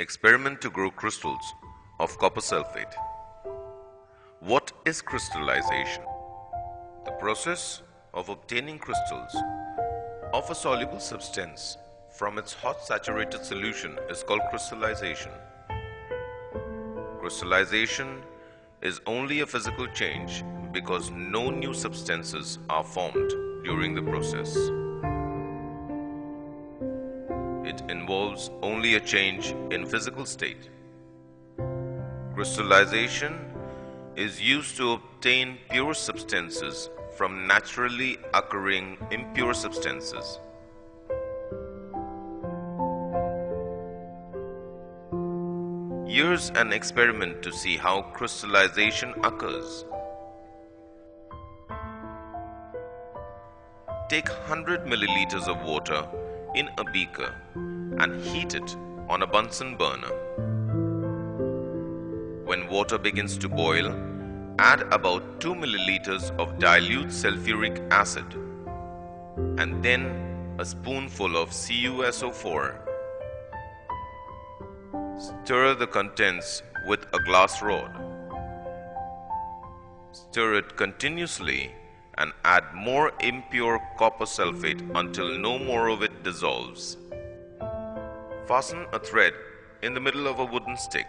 Experiment to grow crystals of copper sulfate. What is crystallization? The process of obtaining crystals of a soluble substance from its hot saturated solution is called crystallization. Crystallization is only a physical change because no new substances are formed during the process. Involves only a change in physical state. Crystallization is used to obtain pure substances from naturally occurring impure substances. Here's an experiment to see how crystallization occurs. Take 100 milliliters of water in a beaker and heat it on a Bunsen burner. When water begins to boil, add about 2 milliliters of dilute sulfuric acid and then a spoonful of CuSO4. Stir the contents with a glass rod. Stir it continuously and add more impure copper sulfate until no more of it dissolves. Fasten a thread in the middle of a wooden stick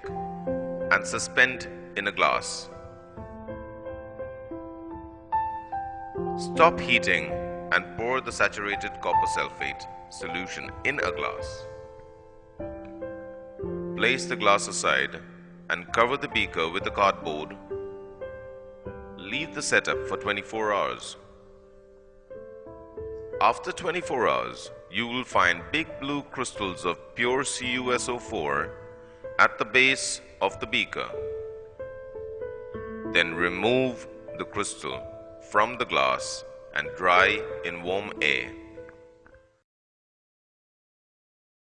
and suspend in a glass. Stop heating and pour the saturated copper sulfate solution in a glass. Place the glass aside and cover the beaker with a cardboard leave the setup for 24 hours. After 24 hours, you will find big blue crystals of pure CuSO4 at the base of the beaker. Then remove the crystal from the glass and dry in warm air.